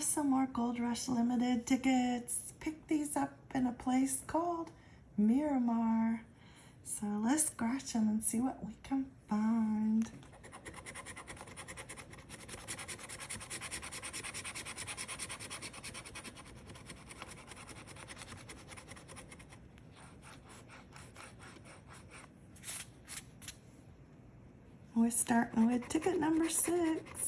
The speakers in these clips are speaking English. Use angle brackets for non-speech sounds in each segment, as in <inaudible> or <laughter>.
have some more Gold Rush Limited tickets. Pick these up in a place called Miramar. So let's scratch them and see what we can find. We're starting with ticket number six.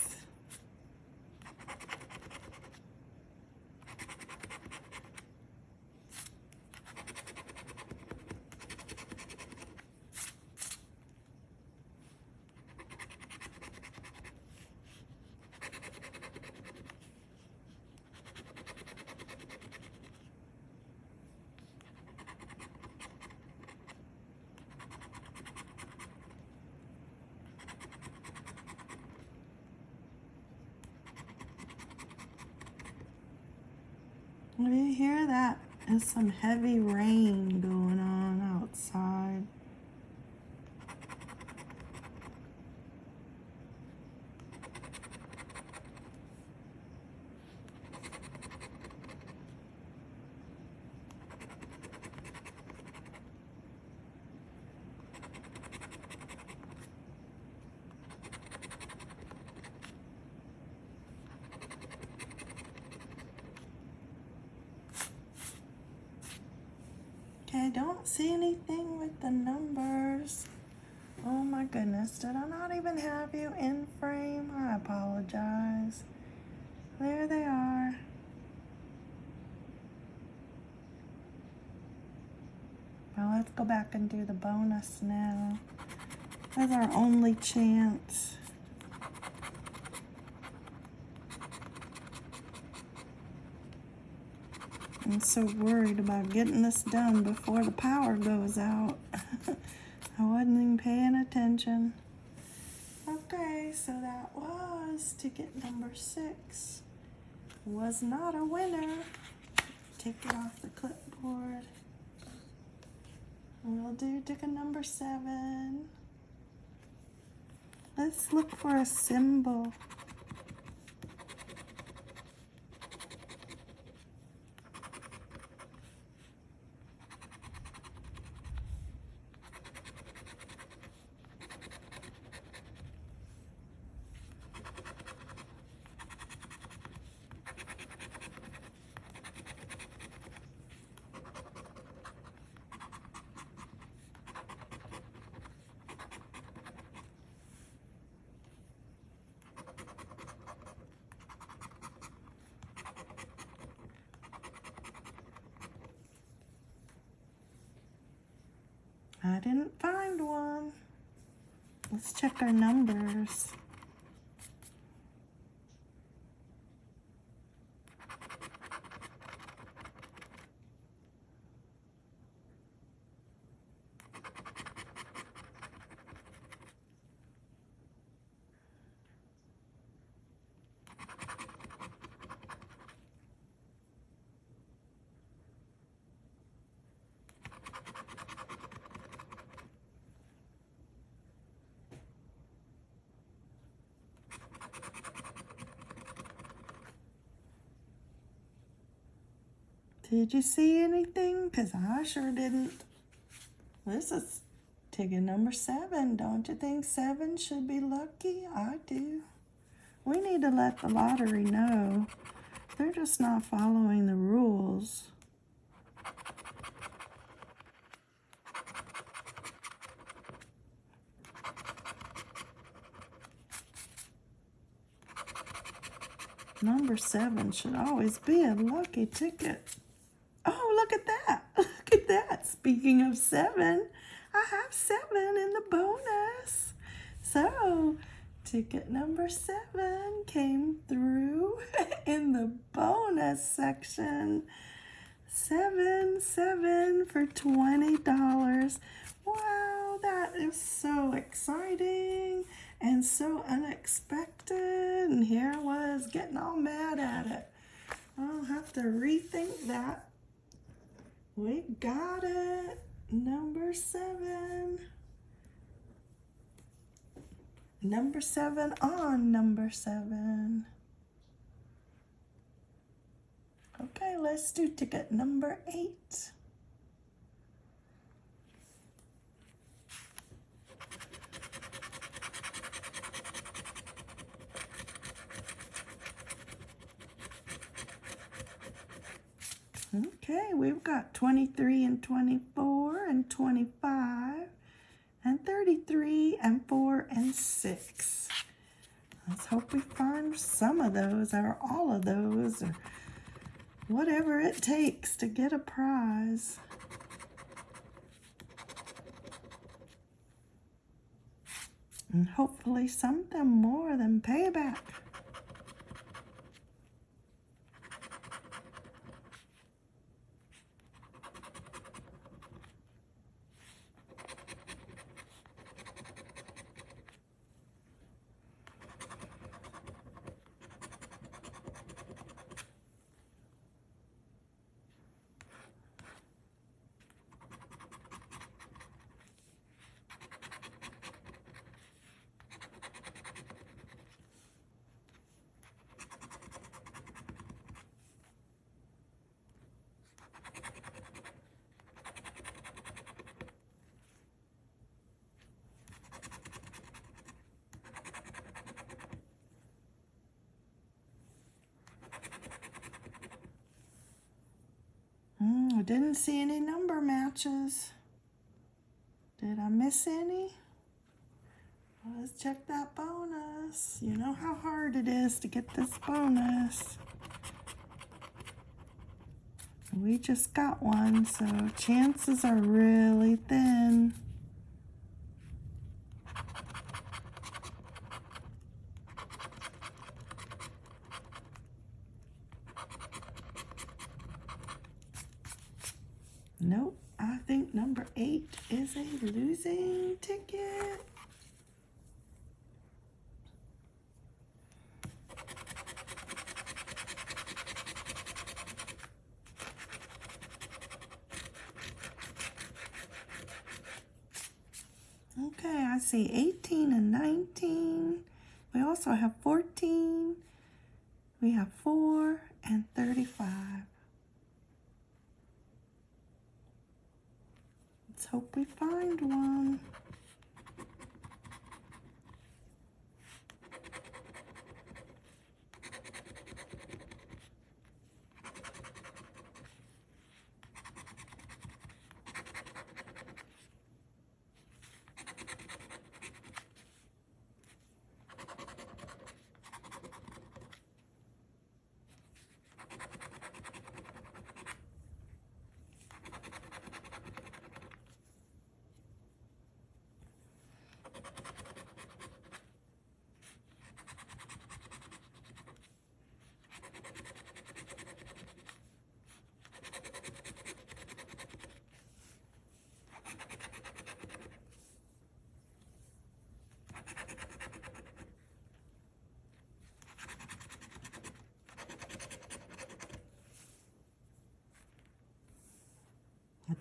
Do you hear that? There's some heavy rain going on outside. Okay, don't see anything with the numbers. Oh my goodness, did I not even have you in frame? I apologize. There they are. Well, let's go back and do the bonus now. That's our only chance. I'm so worried about getting this done before the power goes out. <laughs> I wasn't even paying attention. Okay, so that was ticket number six. Was not a winner. Take it off the clipboard. We'll do ticket number seven. Let's look for a symbol. I didn't find one. Let's check our numbers. Did you see anything? Because I sure didn't. This is ticket number seven. Don't you think seven should be lucky? I do. We need to let the lottery know. They're just not following the rules. Number seven should always be a lucky ticket. Oh, look at that. <laughs> Look at that. Speaking of seven, I have seven in the bonus. So, ticket number seven came through <laughs> in the bonus section. Seven, seven for $20. Wow, that is so exciting and so unexpected. And here I was getting all mad at it. I'll have to rethink that. We got it. Number seven. Number seven on number seven. Okay, let's do ticket number eight. Okay, we've got 23 and 24 and 25 and 33 and 4 and 6. Let's hope we find some of those or all of those or whatever it takes to get a prize. And hopefully something more than payback. I didn't see any number matches. Did I miss any? Let's check that bonus. You know how hard it is to get this bonus. We just got one, so chances are really thin. Nope, I think number eight is losing ticket. Okay, I see 18 and 19. We also have 14. We have 4 and 35. Let's hope we find one.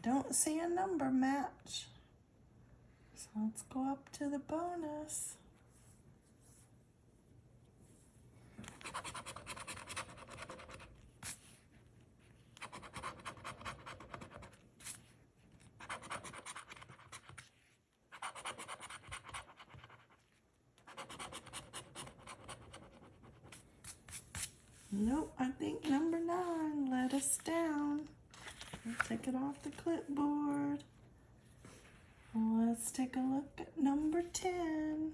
Don't see a number match. So let's go up to the bonus. Nope, I think number nine let us down. Let's take it off the clipboard. Let's take a look at number 10.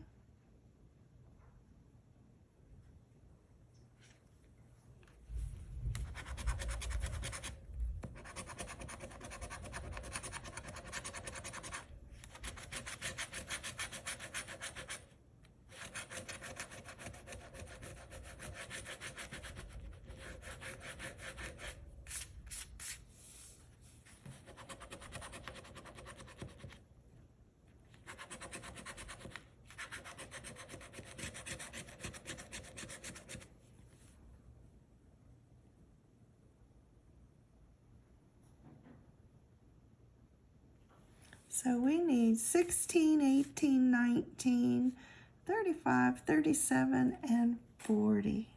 So we need 16, 18, 19, 35, 37, and 40.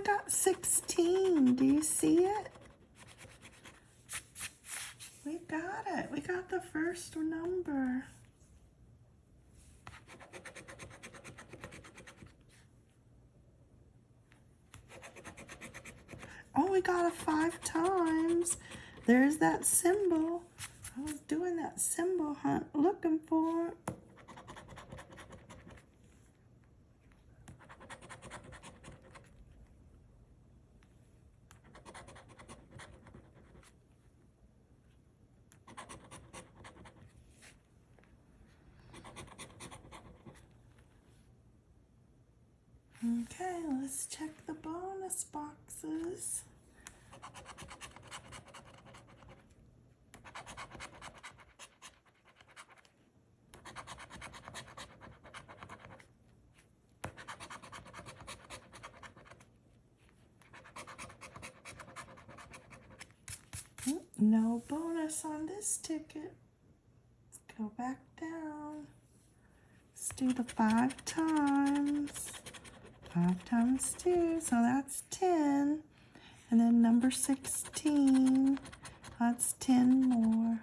We got 16. Do you see it? We got it. We got the first number. Oh, we got it five times. There's that symbol. I was doing that symbol hunt looking for it. Okay, let's check the bonus boxes. Mm, No bonus on this ticket. Let's go back down. Let's do the five times. Five times two, so that's 10. And then number 16, that's 10 more.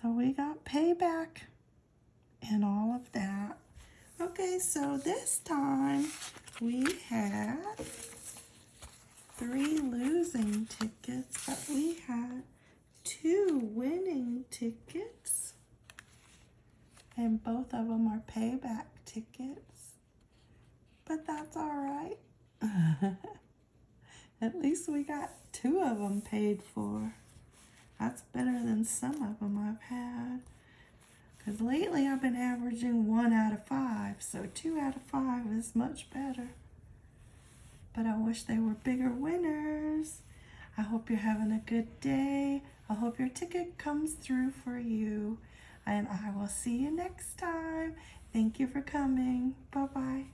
So we got payback and all of that. Okay, so this time we had three losing tickets, but we had two winning tickets. And both of them are payback tickets. But that's all right. <laughs> At least we got two of them paid for. That's better than some of them I've had. Because lately I've been averaging one out of five. So two out of five is much better. But I wish they were bigger winners. I hope you're having a good day. I hope your ticket comes through for you. And I will see you next time. Thank you for coming. Bye-bye.